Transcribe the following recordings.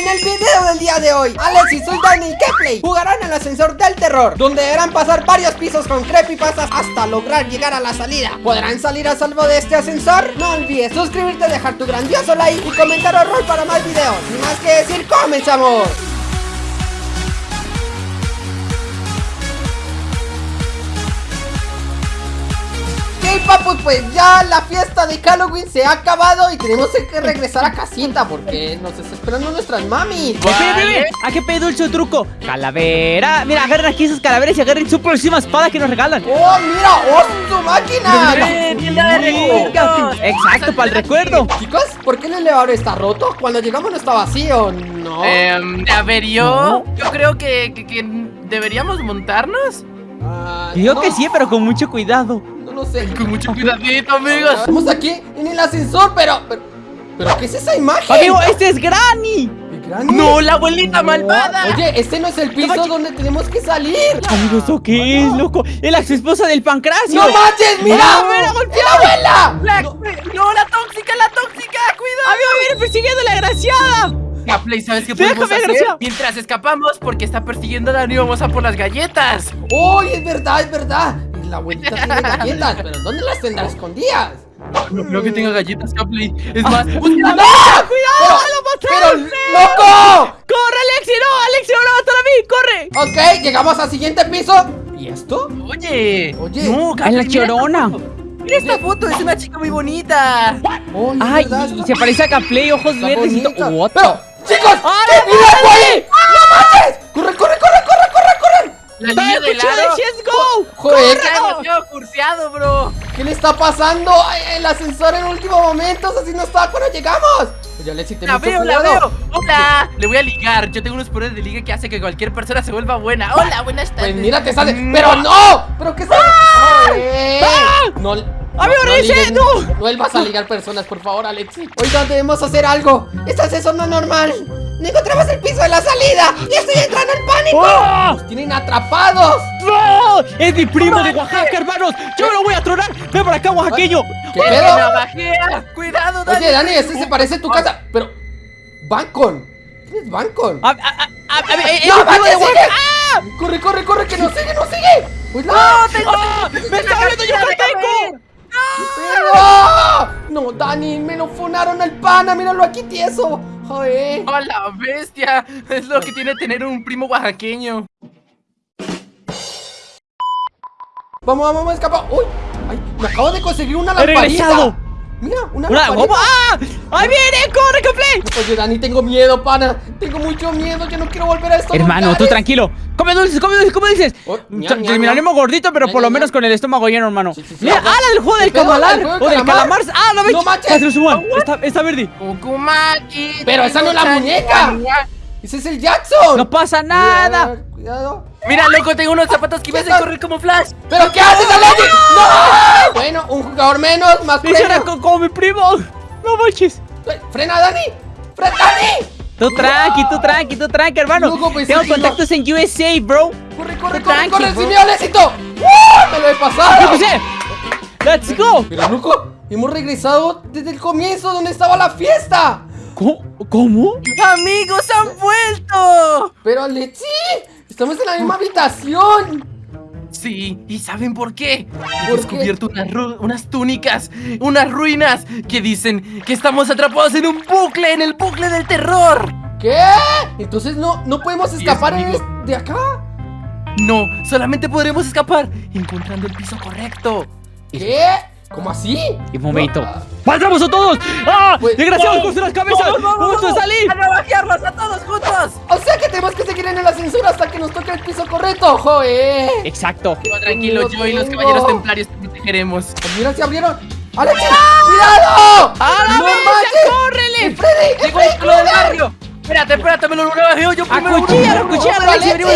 En el video del día de hoy, Alex y Dani y Kepley jugarán el ascensor del terror Donde deberán pasar varios pisos con creepypastas hasta lograr llegar a la salida ¿Podrán salir a salvo de este ascensor? No olvides suscribirte, dejar tu grandioso like y comentar horror para más videos Sin más que decir, ¡comenzamos! Ok, papus, pues ya la fiesta de Halloween se ha acabado y tenemos que regresar a casita porque nos está esperando nuestras mami. Vale. ¿A qué pedo el truco? Calavera. Mira, agarren aquí esas calaveras y agarren su próxima espada que nos regalan. ¡Oh, mira! ¡Oh, su máquina! Exacto, para el recuerdo. Chicos, ¿por qué el elevador está roto? Cuando llegamos no está vacío, ¿no? Eh, a ver, yo, yo creo que, que, que deberíamos montarnos. Digo no, que sí, pero con mucho cuidado. No sé. Con mucho cuidadito, amigos. Estamos aquí en el ascensor, pero... ¿Pero, pero qué es esa imagen? Amigo, este es Granny. No, la abuelita malvada. Oye, este no es el piso donde tenemos que salir. Amigo, ¿eso qué es, loco? Es la ex esposa del pancracio. ¡No manches! ¡Mira! ¡Ah, mira, golpeado! ¡La abuela! La- No, no, la tóxica, la tóxica, cuidado. Amigo, viene persiguiendo a la desgraciada. Gaplay, ¿sabes qué Déjame, podemos hacer? Gracia. Mientras escapamos, porque está persiguiendo a Dani, vamos a por las galletas. ¡Oh, es verdad, es verdad! La abuelita tiene galletas, pero ¿dónde las tendrá escondidas? No creo que tenga galletas, Gaplay. Es más, búscala. ¡No! ¡Cuidado! Pero- ¡Lo ¡Pero, mataron! loco! ¡Corre, Alexi! ¡No, Alexi, ahora va a matar a mí! ¡Corre! Ok, llegamos al siguiente piso ¿Y esto? Oye, Oye. no, ¡Es Gaplay, la mira chorona! esta foto. Mira esta foto, es una chica muy bonita. Oh, ¡Ay! verdad, Y se parece a Caplay, ojos está verdes y. What? Pero, chicos, ¡Ay, ¿qué mira ahí? ¡No corre, corre, corre, corre! La ¡Está niña el de cuchillo lado. de Let's Go! Joder, demasiado curseado, bro. ¿qué le está pasando? Ay, El ascensor en último momento, así no estaba cuando llegamos Oye, Alexi, ten La veo, la veo. Hola. Le voy a ligar. Yo tengo unos poderes de liga que hace que cualquier persona se vuelva buena. Hola, buenas tardes. Pues mira, te sale. Mm. ¡Pero no! ¿Pero qué sale? No, no, ¡Amigo, no ligues- ¡No! No vuelvas a ligar personas, por favor, Alexi. Oigan, debemos hacer algo. Este ascensor no es normal. No encontramos el piso de la salida. ¡Y estoy entrando en pánico! ¡Oh! ¡Nos tienen atrapados! ¡No! ¡Es mi primo de Oaxaca, hermanos! ¡Yo lo voy a tronar! ¡Ven para acá, oaxaqueño! ¿Qué ¡Me pedo? ¡Cuidado, Dani! Oye, Dani, este se parece a tu casa. Pero. Bancon. ¿Quién es Bancon? A, a, a, a, ¡No, manches, sigue! ¡Ah! ¡Corre, corre, corre! ¡Que nos sigue, nos sigue! ¡Pues no! ¡Ah! ¡Me está hablando yucateco! ¡No! No, Dani, me lo funaron al pana. Míralo aquí tieso. Joder. ¡Hola, bestia! Es lo que tiene tener un primo oaxaqueño. Vamos, vamos, vamos, escapa. ¡Uy! ¡Ay! Me acabo de conseguir una ¡He lamparita. regresado! Mira, una ¡Una! ¡Ah! ¡Ahí viene! ¡Corre, Caplay! Oye, Dani, tengo miedo, pana. Tengo mucho miedo. Yo no quiero volver a estos Hermano, tú tranquilo. Come dulces, come dulces, come dulces. Oh, Terminaremos gordito, pero Ñam, por lo ñam, menos con el estómago lleno, hermano. Sí, sí, sí, Mira. ¡ah, la del juego del camalar! ¿El juego del ¡O del calamar? ¡Ah, no ves! ¡No manches! Está, está verde. ¡Kukumaki! Pero esa no es la muñeca. ¡Ese es el Jackson! ¡No pasa nada! Cuidado, Cuidado. Mira, loco, tengo unos zapatos que me hacen ¿Qué correr como Flash. ¿Pero qué haces, Alexi? ¡No! Bueno, un jugador menos, más ¡Ese era frena. co- como mi primo! ¡No manches! ¡Frena, Dani! ¡Frena, Dani! Tú tranqui, tú tranqui, tú tranqui, hermano. Loco, pues, Tengo no. contactos en USA, bro. ¡Corre, corre, corre, tranqui, corre! ¡Sí, mira éxito! ¡Me lo he ¡Yo pasado! ¡Let's go! Pero, Luco, hemos regresado desde el comienzo donde estaba la fiesta. ¿Cómo? ¿Cómo? ¡Amigos, han vuelto! Pero, Alexi, estamos en la misma habitación. Sí, ¿y saben por qué? He ¿Por descubierto unas, ru- unas túnicas, unas ruinas que dicen que estamos atrapados en un bucle, en el bucle del terror. ¿Qué? Entonces no, no podemos es, escapar de acá. No, solamente podremos escapar encontrando el piso correcto. ¿Qué? ¿Cómo así? Y un momento. Ah, ¡Vamos a todos! ¡Ah! Pues- ¡Desgraciados con las cabezas! ¡Vamos a salir! ¡A navajearlos a todos juntos! O sea que tenemos que seguir en el ascensor hasta que nos toque el piso correcto, joder. Exacto. Pero tranquilo, Lo yo y los caballeros templarios te protegeremos. Pues mira, se abrieron. ¡Alexi! ¡Cuidado! ¡A la ¡No manches! córrele! ¡El Freddy! ¡El ¡Llegó el del barrio! Espérate, espérate, me lo navajeo yo primero. ¡Acuchíllalo, uno, acuchíllalo, ¡Corre, Alexi! Venimos.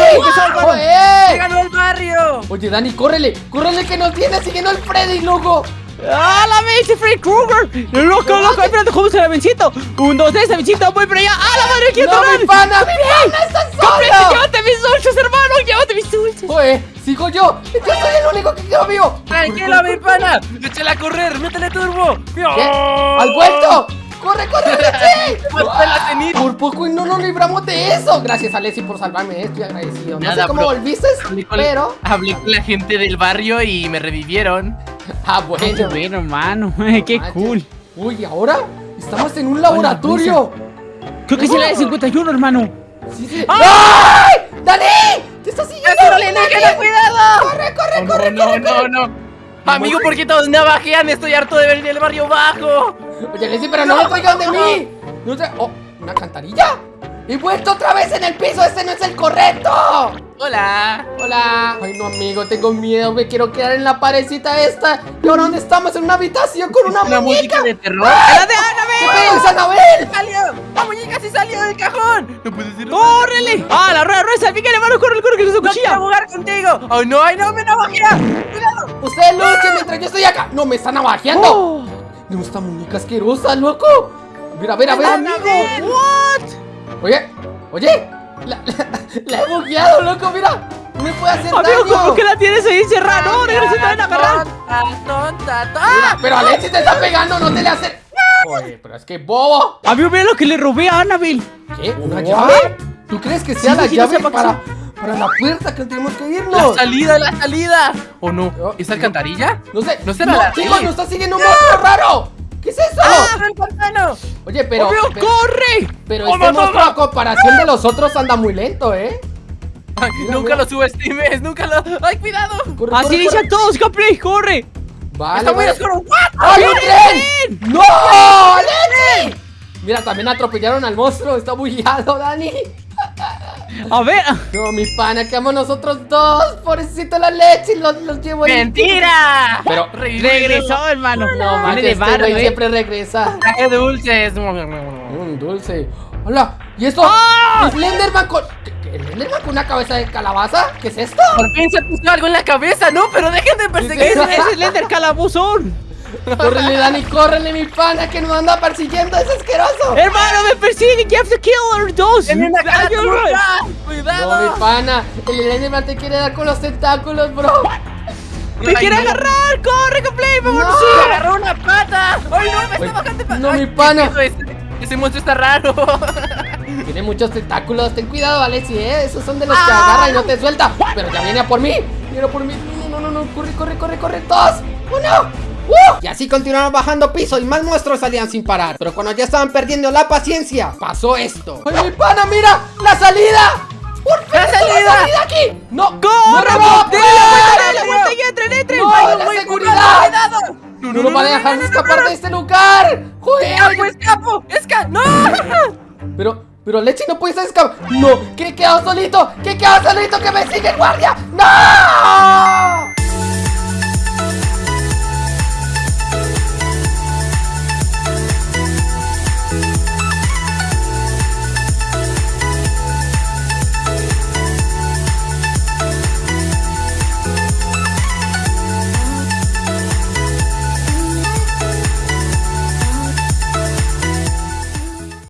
¡Llegalo al barrio! Oye, Dani, córrele, córrele que nos viene siguiendo el Freddy, loco. ¡Ah, la bestia, Freddy Krueger! ¡Loco, loco! ¡Espérate, jugamos el avioncito! ¡Un, dos, tres, avioncito! ¡Voy para allá! ¡Ah, la madre, quiero ¡No, mi tronar! pana, mi pana, estás ¡Complete, solo! llévate mis dulces, hermano! ¡Llévate mis dulces! Joder, sigo yo. Yo soy el único que quedó vivo. Tranquilo, mi pana. Échale a correr, métele turbo. ¿Qué? ¡Al vuelto! ¡Corre, corre, cenita! Por poco y no nos libramos de eso. Gracias, Alexi, por salvarme. eh, Estoy agradecido. No Nada, sé cómo bro. volviste, Hablé con, pero... hablé con la gente del barrio y me revivieron. Ah, Qué bueno. bueno, hermano. Qué Manches. cool. Uy, ¿y ahora? Estamos en un laboratorio. Creo que es la de 51, hermano. Sí, sí. ¡Ah! ¡Ay! ¡Dani! ¡Te está siguiendo! ¡Es un alienígena, cuidado! ¡Corre, corre, No, corre, no, corre, no, corre! no. Amigo, ¿por qué todos navajean? Estoy harto de ver el barrio bajo. Oye, Leslie, pero no me traigan de mí. No sé. Oh, ¿una cantarilla? ¡He vuelto otra vez en el piso! ¡Este no es el correcto! Hola. Hola. Ay, no, amigo, tengo miedo. Me quiero quedar en la parecita esta. ¿Y ahora dónde estamos? En una habitación con una, ¿Una muñeca. música de terror? ¡La de ¿Qué Annabelle! Isabel? ¡Salió! ¡La muñeca sí salió del cajón! ¡No puede ser! ¡Córrele! ¡Ah, la rueda rueda! ¡Miguel, hermano! ¡Corre, corre, que es su ¡No cuchilla! jugar contigo! ¡Ay, no! ¡Ay, no! ¡Me navajea! ¡Cuidado! Ustedes luchen mientras yo estoy acá. No, me están navajeando. ¡Oh! No, esta muñeca asquerosa, loco. Mira, mira, mira. ¡Amigo! ¿What? Oye, oye. La, la, la he bugueado, loco, mira. No me puede hacer Amigo, daño. ¿cómo que la tienes ahí encerrada? ¡No, no se te van a agarrar! ¡Tonta! Mira, pero Alexis te está pegando, no te le hace. Oye, pero es que bobo. Amigo, mira lo que le robé a Annabelle. ¿Qué? ¿Una What? llave? ¿Tú crees que sea Sí, la sí, no llave para para, la puerta que tenemos que ¡La irnos? salida, la salida! ¿O no? No, ¿Es alcantarilla? No sé. No será la chicos, nos está siguiendo un monstruo raro. ¿Qué es eso? ¡Ah, el pantano! Oye, pero. ¡Amigo, pero, corre! pero ¡Oh, este monstruo a comparación de los otros anda muy lento, ¿eh? Ay, Mira, nunca mira. lo subestimes, nunca lo. ¡Ay, cuidado! Corre, Así corre, dice corre. a todos, Gameplay, corre. Vale, ¡Está muy vale. oscuro! ¿What? ¡Ay, un ¡Viene, tren! ¡No! ¡Alexi! Mira, también atropellaron al monstruo. Está bugueado, Dani. A ver. No, mi pana, quedamos nosotros dos. Pobrecito la leche, los, los llevo en- ¡Mentira! Pero-. Regresó, hermano. No, manches, de este barrio, eh. siempre regresa. Traje dulces. Un dulce. Hola, ¿y esto? ¡Ah! ¿Slenderman con. ¿qué- qué- ¿Slenderman con una cabeza de calabaza? ¿Qué es esto? Por fin se puso algo en la cabeza, ¿no? Pero dejen de perseguirme. ese es Lender Calabuzón. Córrele, Dani, córrele, mi pana, que nos anda persiguiendo, es asqueroso. Hermano, me persigue. You have to kill our dos. ¡Tiene una cara turca! No, mi ¡Cuidado! pana, el Slenderman te quiere dar con los tentáculos, bro. Me Ay, quiere no. agarrar. Corre, Gameplay, No. vámonos. ¡Me agarró una pata! ¡Ay, no! ¡Me Oye, está bajando no, Ay, mi ¿qué pana. Ese, monstruo está raro. Tiene muchos tentáculos, ten cuidado, Alexi, ¿eh? Esos son de los que Ah. agarra y no te suelta. Pero ya viene a por mí, viene a por mí. No, no, no, no, corre, corre, corre, corre. Dos, uno. ¡Uh! Y así continuaron bajando piso y más monstruos salían sin parar. Pero cuando ya estaban perdiendo la paciencia, pasó esto. ¡Ay, mi pana, mira! ¡La salida! ¡Por fin ¡La está salida! aquí! ¡No! ¡Corre! ¡No, no, no! ¡Dale vuelta, y entren, entren! ¡No, Ay, la seguridad! ¡Cuidado! ¡No, nos van a dejar escapar de este lugar! ¡Joder! ¡Escapo, escapo! ¡Esca! ¡No! Pero, pero Leche no puede escapar. ¡No! ¡Que he quedado solito! ¡Que he quedado solito! ¡Que me sigue el guardia! ¡No!